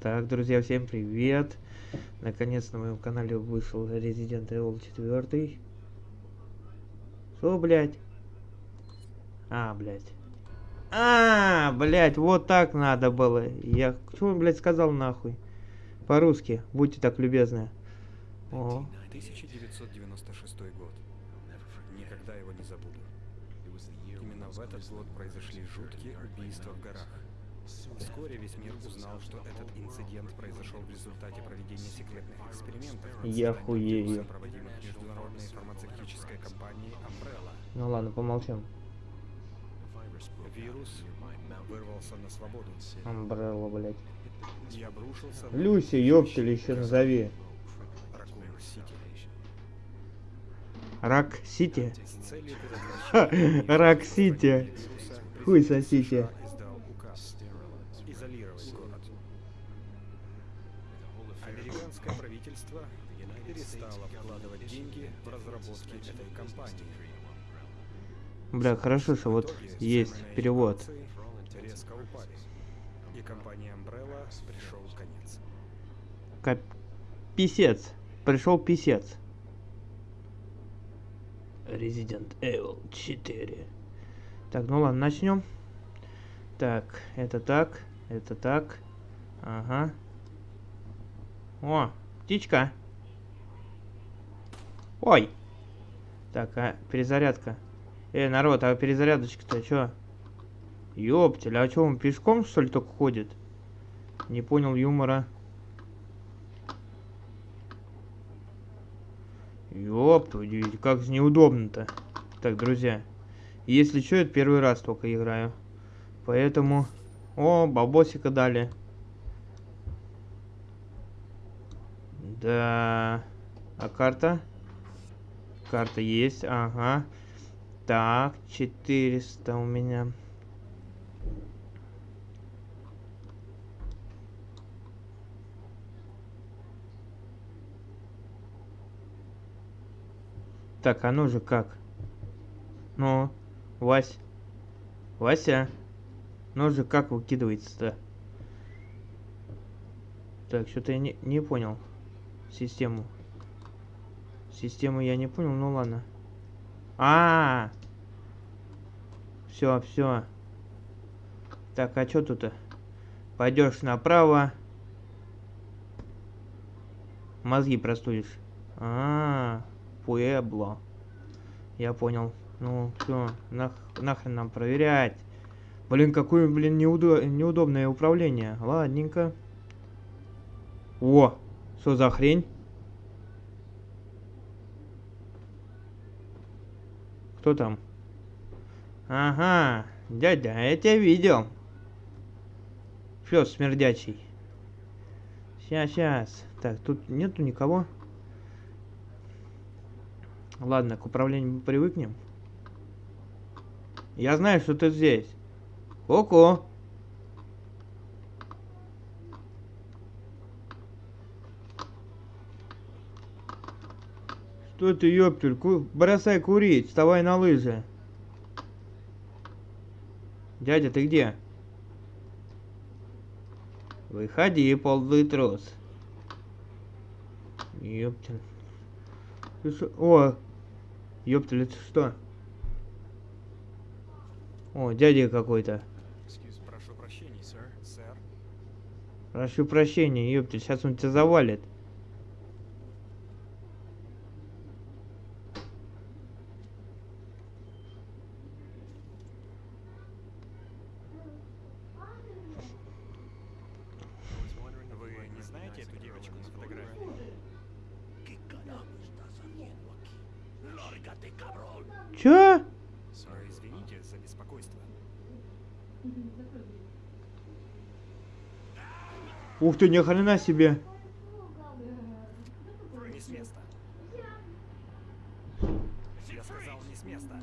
Так, друзья, всем привет! Наконец на моем канале вышел Resident Evil 4. Что, блядь? А, блядь. А, блядь, вот так надо было. Я что, блядь, сказал нахуй? По-русски, будьте так любезны. О. 1996 год. Никогда его не забуду. Именно в этот год произошли жуткие убийства в горах. Вскоре весь мир узнал, что этот инцидент произошел в результате проведения секретных экспериментов, Я хуею. проводимых международной фармацевтической компанией Umbrella. Ну ладно, помолчим. Вирус вырвался на свободу Амбрелла, блядь. и обрушился в Люси, ёптель, еще назови. Рак Сити? Рак Сити. Хуй сосите. Бля, хорошо, что вот есть перевод. и компании Umbrella пришел конец. Кап... Писец. Пришел писец. Resident Evil 4. Так, ну ладно, начнем. Так, это так, это так. Ага. О, птичка. Ой. Так, а перезарядка. Эй, народ, а перезарядочка-то чё? Ёптель, а чё, он пешком, что ли, только ходит? Не понял юмора. Дивизию, как же неудобно-то. Так, друзья, если что, это первый раз только играю. Поэтому... О, бабосика дали. Да... А карта? Карта есть, ага. Так, 400 у меня. Так, а ну же как? Ну, Вась. Вася. Ну же как выкидывается-то? Так, что-то я не, не понял. Систему. Систему я не понял, ну ладно. А, -а, -а! Все, все. Так, а что тут? Пойдешь направо. Мозги простудишь. А, -а, -а. Пуэбло. Я понял. Ну, все, нах нахрен нам проверять. Блин, какое, блин, неудо неудобное управление. Ладненько. О, что за хрень? Кто там? Ага, дядя, я тебя видел. Пес смердячий. Сейчас, сейчас. Так, тут нету никого. Ладно, к управлению мы привыкнем. Я знаю, что ты здесь. Ко-ко. Что ты, ёптель, ку бросай курить, вставай на лыжи. Дядя, ты где? Выходи, ползый трус. Ёптель. Ты шо? О, ёптель, это что? О, дядя какой-то. Прошу прощения, ёптель, сейчас он тебя завалит. Вы не знаете эту девочку на фотографии? Чё? Сэр, извините за беспокойство. Ух ты, ни хрена себе. Не с места. Я сказал, не с места.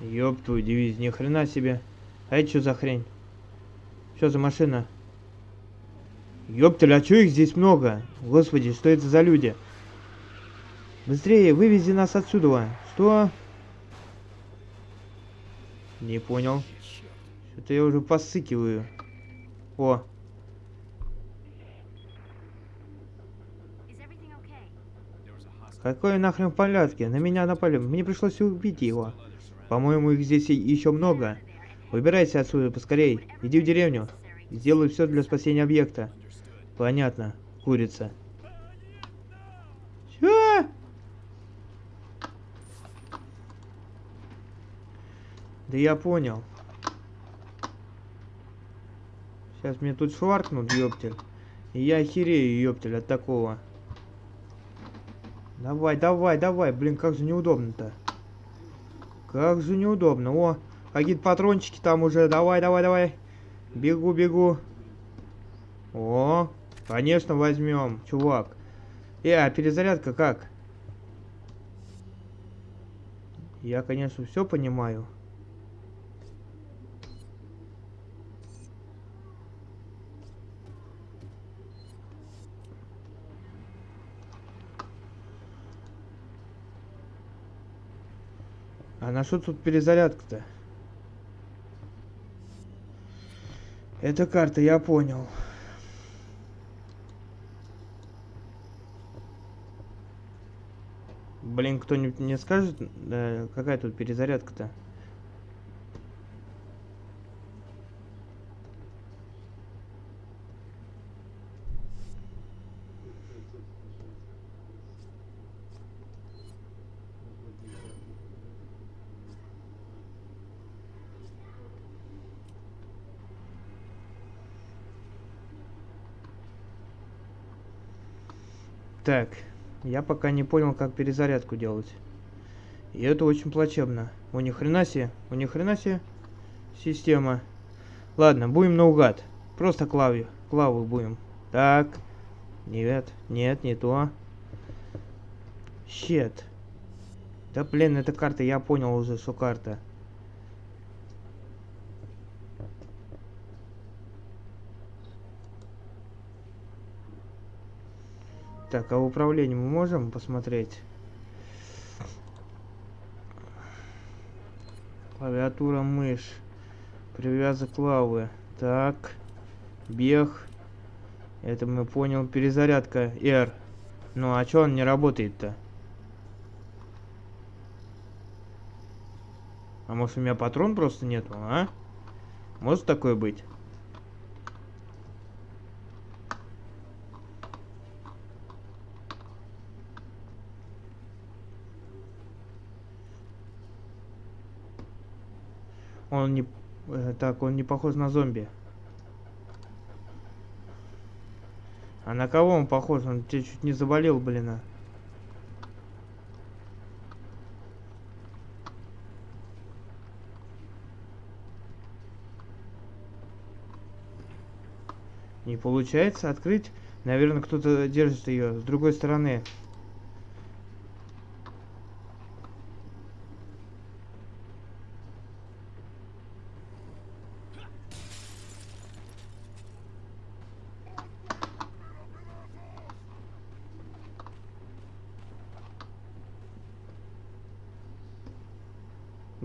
Ёб твою дивизию, ни хрена себе. А это что за хрень? Что за машина? Ёптель, а чё их здесь много? Господи, что это за люди? Быстрее, вывези нас отсюда. Что? Не понял. Что-то я уже посыкиваю. О, какой нахрен в порядке? На меня напали. Мне пришлось убить его. По-моему, их здесь еще много. Выбирайся отсюда поскорей. Иди в деревню. Сделай все для спасения объекта. Понятно. Курица. Чё? Да я понял. Сейчас мне тут шваркнут, ёптель. И я охерею, ёптель, от такого. Давай, давай, давай. Блин, как же неудобно-то. Как же неудобно. О, какие-то патрончики там уже. Давай, давай, давай. Бегу, бегу. О, конечно, возьмем, чувак. Э, а перезарядка как? Я, конечно, все понимаю. А на что тут перезарядка-то? Это карта, я понял. Блин, кто-нибудь мне скажет, э, какая тут перезарядка-то? Так, я пока не понял, как перезарядку делать. И это очень плачевно. У ни хрена себе, у ни хрена себе система. Ладно, будем наугад. Просто клавы, клавы будем. Так. Нет, нет, не то. Щет. Да блин, это карта, я понял уже, что карта. Так, а управление мы можем посмотреть? Клавиатура, мышь. Привязок клавы. Так. Бег. Это мы понял. Перезарядка R. Ну а чё он не работает-то? А может у меня патрон просто нету, а? Может такое быть? Он не... э, так, он не похож на зомби. А на кого он похож? Он тебе чуть не заболел, блин. а. Не получается открыть. Наверное, кто-то держит ее с другой стороны.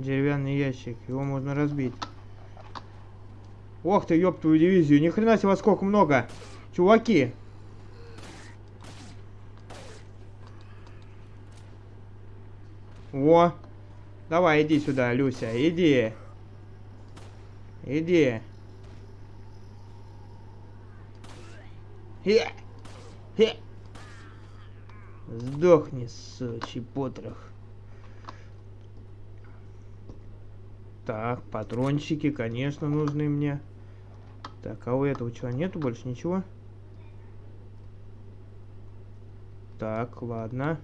Деревянный ящик, его можно разбить. Ох ты, ёб твою дивизию, ни хрена себе, сколько много. Чуваки. Во. Давай, иди сюда, Люся, иди. Иди. Хе. Хе. Сдохни, сучий потрох. Так, патрончики, конечно, нужны мне. Так, а у этого чего нету больше ничего? Так, ладно.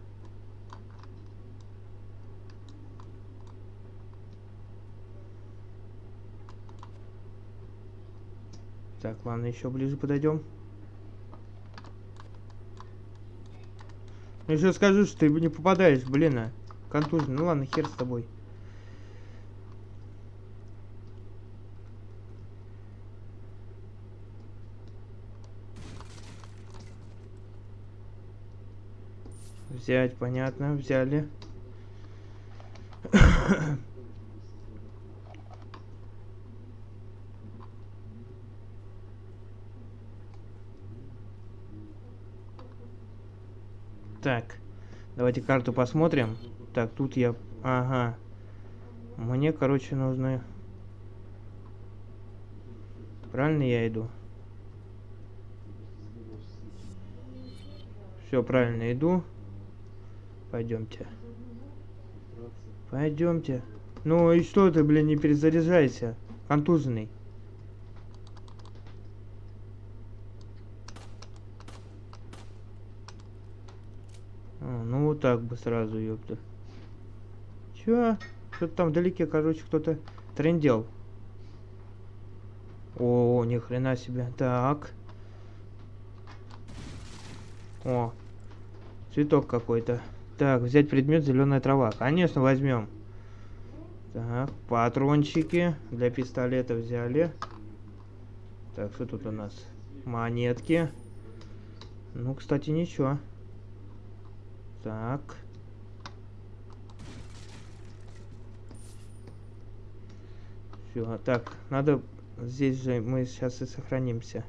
Так, ладно, еще ближе подойдем. Еще скажу, что ты не попадаешь, блин, а. Контужный. Ну ладно, хер с тобой. Взять, понятно, взяли. Так, давайте карту посмотрим. Так, тут я... Ага. Мне, короче, нужно... Правильно я иду? Все, правильно иду. Пойдемте. Пойдемте. Ну и что ты, блин, не перезаряжайся? Контуженный. Ну вот так бы сразу, ёпта. Чё? Что-то там вдалеке, короче, кто-то трендел. О, ни хрена себе. Так. О, цветок какой-то. Так, взять предмет зеленая трава. Конечно, возьмем. Так, патрончики для пистолета взяли. Так, что тут у нас? Монетки. Ну, кстати, ничего. Так. Все, так, надо... Здесь же мы сейчас и сохранимся.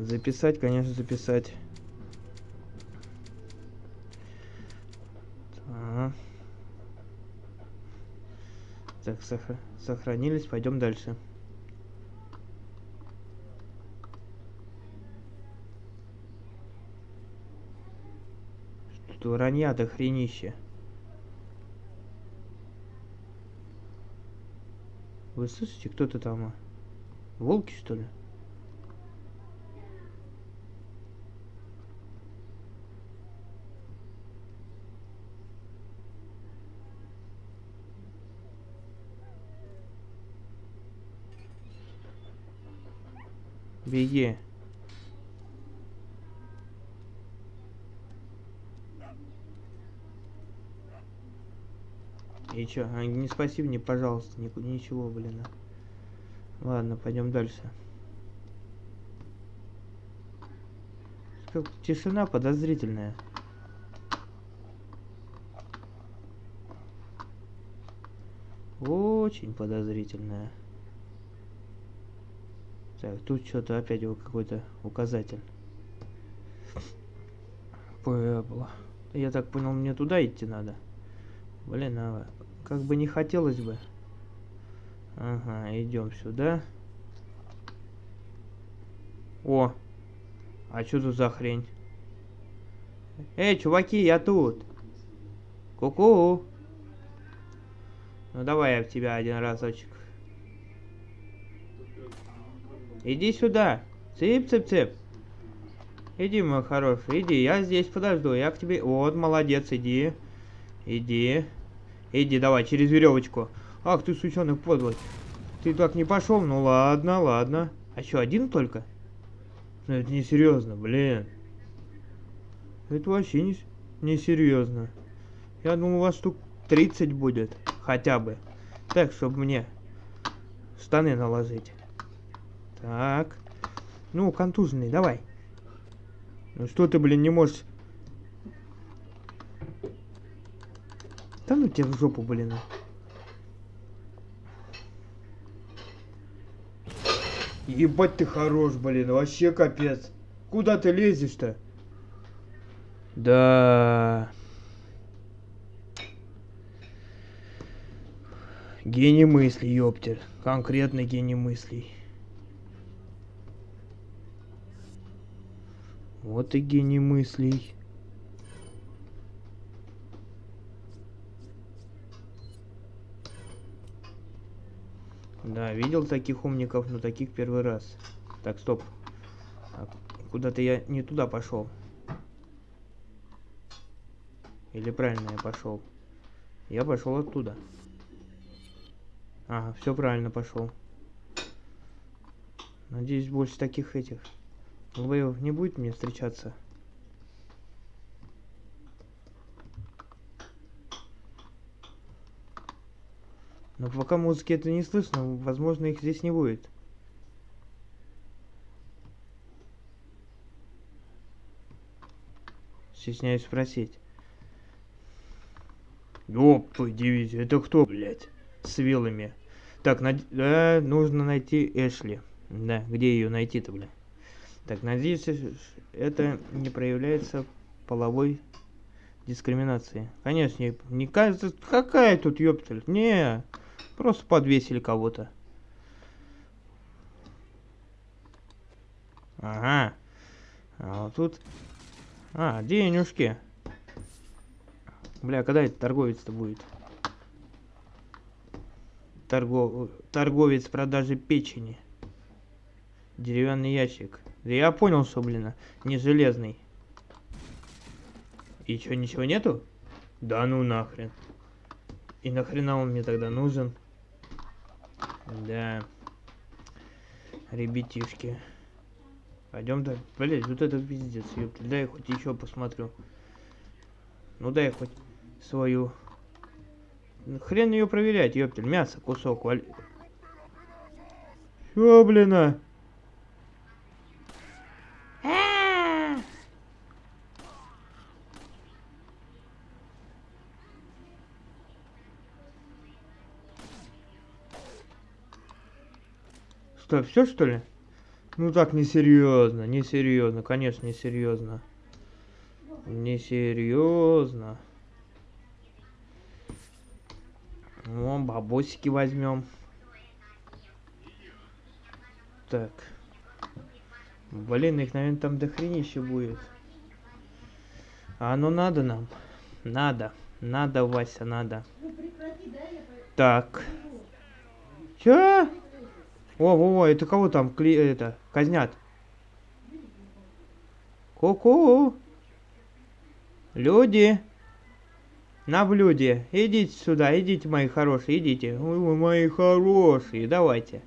Записать, конечно, записать. Так, так сохра сохранились, пойдем дальше. Что вранья до хренище. Вы слышите, кто-то там? а? Волки, что ли? Беги. И чё? А, не спасибо, не пожалуйста, ни, ничего, блин. а. Ладно, пойдем дальше. Тишина подозрительная. Очень подозрительная. Так, тут что-то опять его какой-то указатель. Пэбла. Я так понял, мне туда идти надо. Блин, а как бы не хотелось бы. Ага, идем сюда. О! А что тут за хрень? Эй, чуваки, я тут. Ку-ку. Ну давай я в тебя один разочек. Иди сюда. Цып-цып-цып. Иди, мой хороший, иди, я здесь подожду, я к тебе... Вот, молодец, иди. Иди. Иди, давай, через веревочку. Ах ты, сученый подлый. Ты так не пошел? Ну ладно, ладно. А что, один только? Ну это не серьезно, блин. Это вообще не, не серьезно. Я думал, у вас штук 30 будет. Хотя бы. Так, чтобы мне штаны наложить. Так. Ну, контуженный, давай. Ну что ты, блин, не можешь... Да ну тебя в жопу, блин. Ебать ты хорош, блин, вообще капец. Куда ты лезешь-то? Да. Гений мыслей, ёптер. Конкретный гений мыслей. Вот и гений мыслей. Да, видел таких умников, но таких первый раз. Так, стоп. Так, Куда-то я не туда пошел. Или правильно я пошел? Я пошел оттуда. Ага, все правильно пошел. Надеюсь, больше таких этих Долбоев не будет мне встречаться? Но пока музыки это не слышно, возможно их здесь не будет. Стесняюсь спросить. Ёп, девять, это кто, блядь? С вилами. Так, над... да, нужно найти Эшли. Да, где ее найти-то, блядь? Так, надеюсь, э, это не проявляется половой дискриминации. Конечно, не, не кажется, какая тут ёптель? Не, просто подвесили кого-то. Ага. А вот тут... А, денежки. Бля, когда это торговец-то будет? Торгов... Торговец продажи печени. Деревянный ящик. Да я понял, что, блин, не железный. И что, ничего нету? Да ну нахрен. И нахрена он мне тогда нужен? Да. Ребятишки. Пойдем то Блять, вот это пиздец, ёпта. Дай хоть еще посмотрю. Ну дай хоть свою. Хрен ее проверять, ёптель. Мясо, кусок. Валь... Чё, блин, а? Что, все что ли? Ну так, несерьезно, несерьезно, конечно, несерьезно. Несерьезно. Вон, бабосики возьмем. Так. Блин, их, наверное, там дохренище будет. А оно надо нам? Надо. Надо, Вася, надо. Так. Чё? О, во, во, это кого там кли это казнят? Ку-ку. Люди. На блюде. Идите сюда, идите, мои хорошие, идите. Ой, мои хорошие, давайте.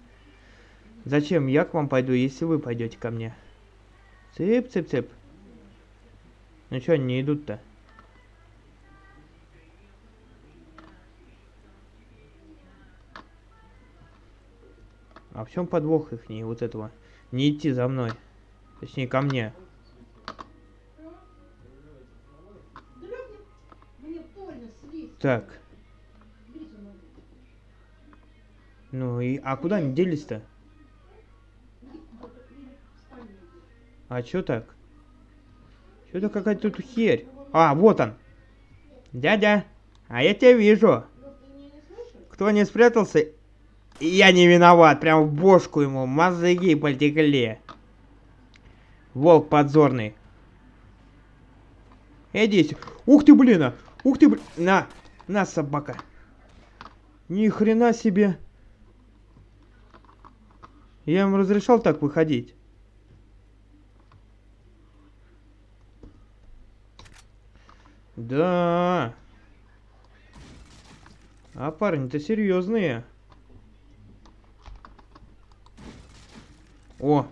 Зачем я к вам пойду, если вы пойдете ко мне? Цып-цып-цып. Ну что они не идут-то? А в чем подвох их не вот этого? Не идти за мной. Точнее, ко мне. Так. Ну и... А куда они делись-то? А чё так? Что-то какая-то тут херь. А, вот он. Дядя, а я тебя вижу. Кто не спрятался, я не виноват, прям в бошку ему, мозги потекли. Волк подзорный. Иди. Ух ты, блин, а! Ух ты, блин. На, на, собака. Ни хрена себе. Я ему разрешал так выходить. Да. А парни-то серьезные. О,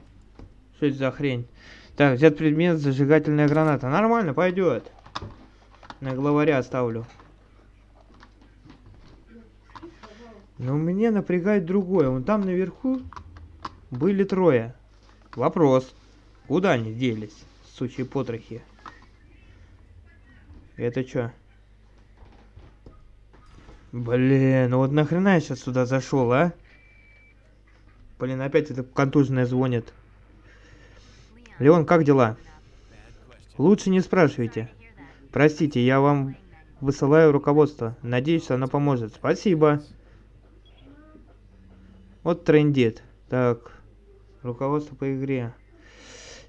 что это за хрень? Так, взят предмет, зажигательная граната. Нормально, пойдет. На главаря оставлю. Но мне напрягает другое. Вон там наверху были трое. Вопрос. Куда они делись, сучьи потрохи? Это что? Блин, ну вот нахрена я сейчас сюда зашел, а? Блин, опять это контуженная звонит. Леон, как дела? Лучше не спрашивайте. Простите, я вам высылаю руководство. Надеюсь, оно поможет. Спасибо. Вот трендит. Так, руководство по игре.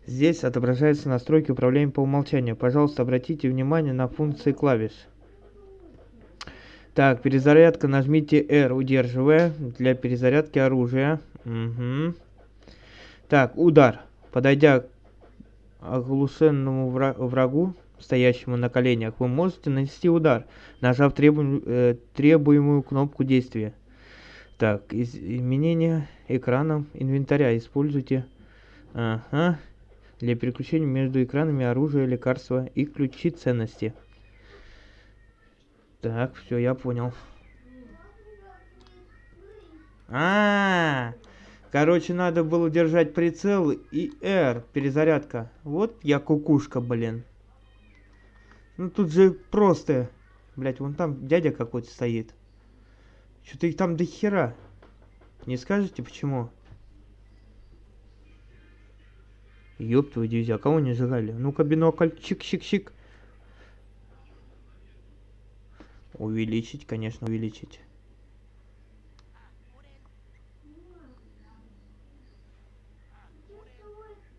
Здесь отображаются настройки управления по умолчанию. Пожалуйста, обратите внимание на функции клавиш. Так, перезарядка. Нажмите R, удерживая, для перезарядки оружия. Угу. Так, удар. Подойдя к оглушенному врагу, стоящему на коленях, вы можете нанести удар, нажав требу э, требуемую кнопку действия. Так, из изменение экрана инвентаря. Используйте ага, для переключения между экранами оружия, лекарства и ключи ценности. Так, все, я понял. А, -а, а Короче, надо было держать прицел и R, перезарядка. Вот я кукушка, блин. Ну тут же просто. Блять, вон там дядя какой-то стоит. Что-то их там до хера. Не скажете почему? Ёб твою дивизию, а кого не сжигали? Ну-ка, бинокль, чик-чик-чик. Увеличить, конечно, увеличить.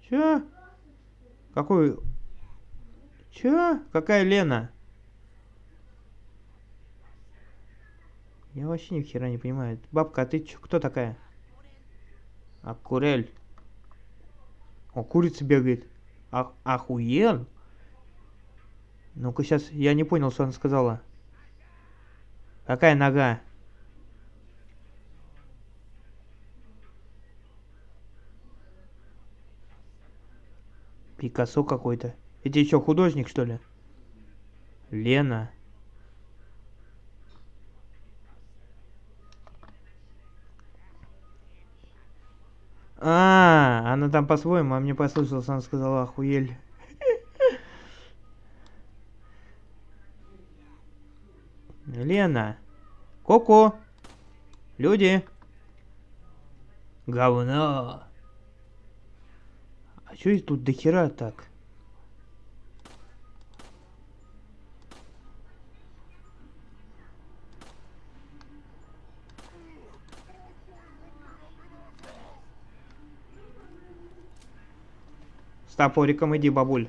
Чё? Какой? Чё? Какая Лена? Я вообще ни хера не понимаю. Бабка, а ты чё, кто такая? А Курель. О, курица бегает. Ах, охуел? Ну-ка сейчас, я не понял, что она сказала. Какая нога? Пикассо какой-то. Эти еще художник, что ли? Лена. А, она там по-своему, а мне послышалось, она сказала охуель. Лена. Коко. Люди. Говно. А чё их тут дохера так? С топориком иди, бабуль.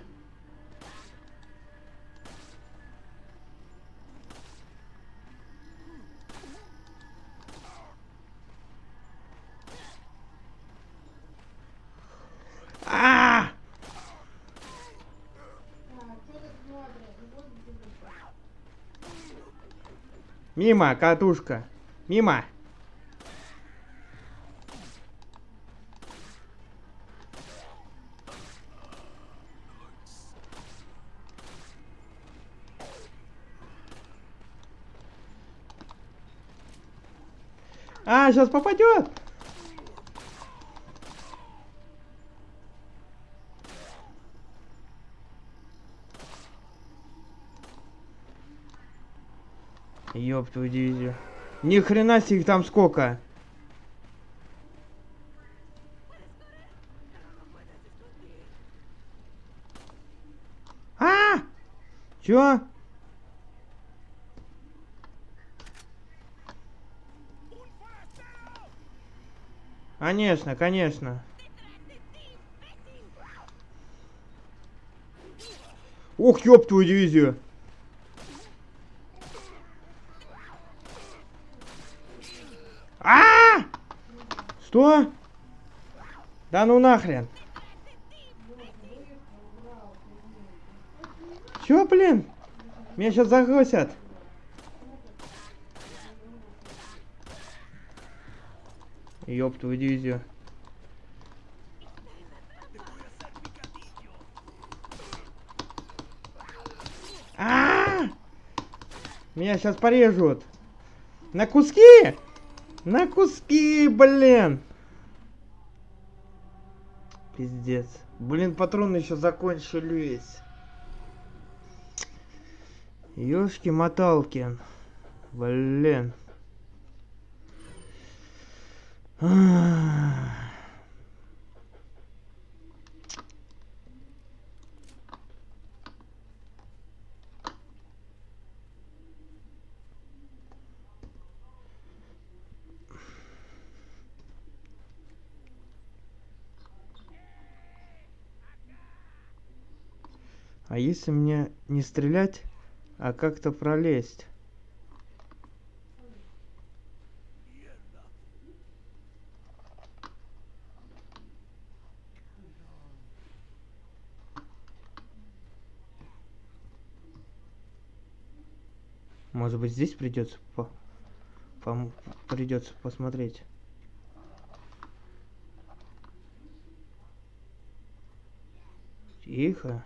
Мимо, катушка. Мимо. А, сейчас попадет. Ёб твою дивизию. Ни хрена себе их там сколько. А! Чё? Конечно, конечно. Ух, ёб твою дивизию. А! Что? Да ну нахрен. Чё, блин? Меня сейчас загрузят. Ёб твою дивизию. А! Меня сейчас порежут. На куски? На куски, блин. Пиздец. Блин, патроны еще закончились. Ёшки-моталки. Блин. А если мне не стрелять, а как-то пролезть? Может быть здесь придется по, пом- придется посмотреть. Тихо.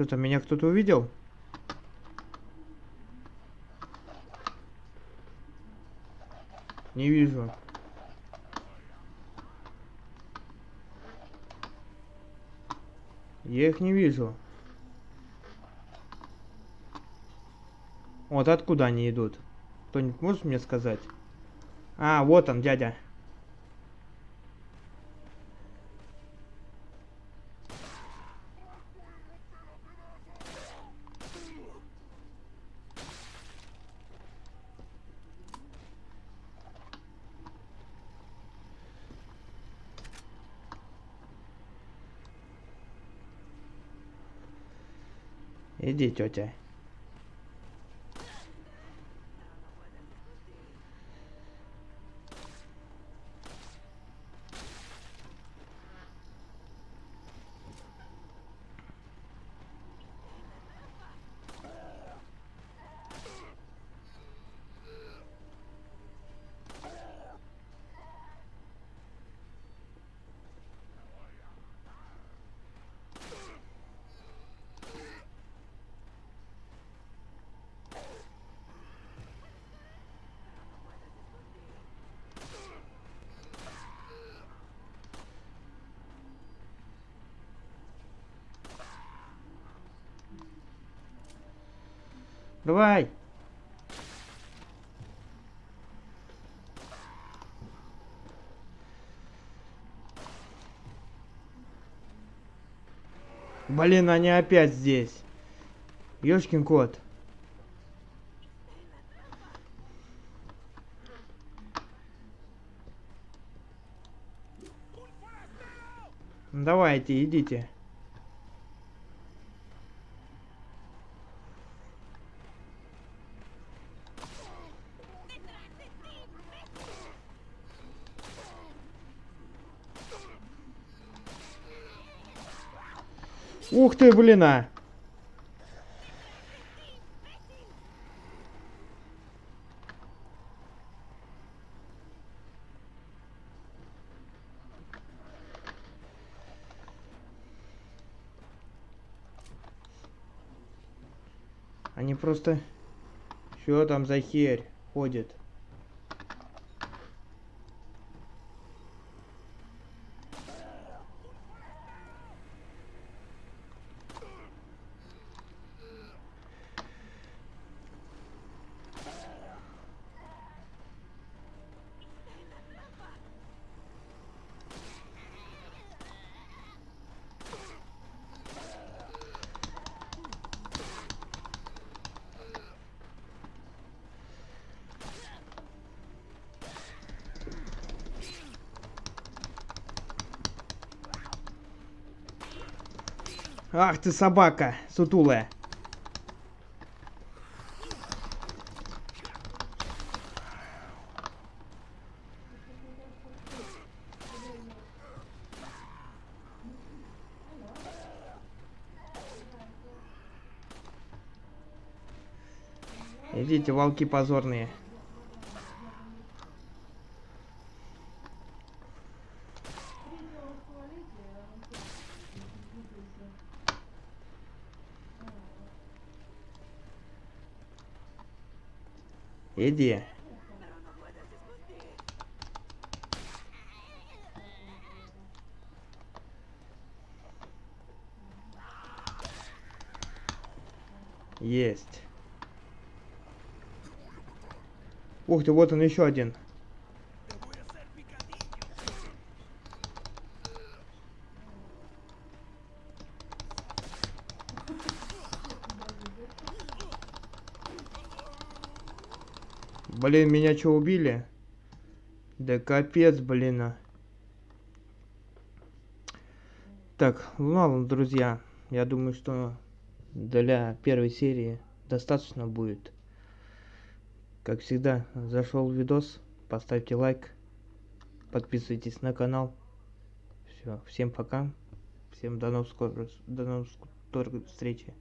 Что там, меня кто-то увидел? Не вижу. Я их не вижу. Вот откуда они идут? Кто-нибудь может мне сказать? А, вот он, дядя. Иди, тетя. Давай. Блин, они опять здесь. Ёшкин кот. Давайте, идите. Ух ты, блин, а! Они просто... Что там за херь ходит? Ах ты собака, сутулая. Идите, волки позорные. Иди. Есть. Ух ты, вот он еще один. Блин, меня что, убили? Да капец, блин. а. Так, ну ладно, друзья. Я думаю, что для первой серии достаточно будет. Как всегда, зашел видос, поставьте лайк, подписывайтесь на канал. Все, всем пока. Всем до новых скорых, до новых скорых встречи.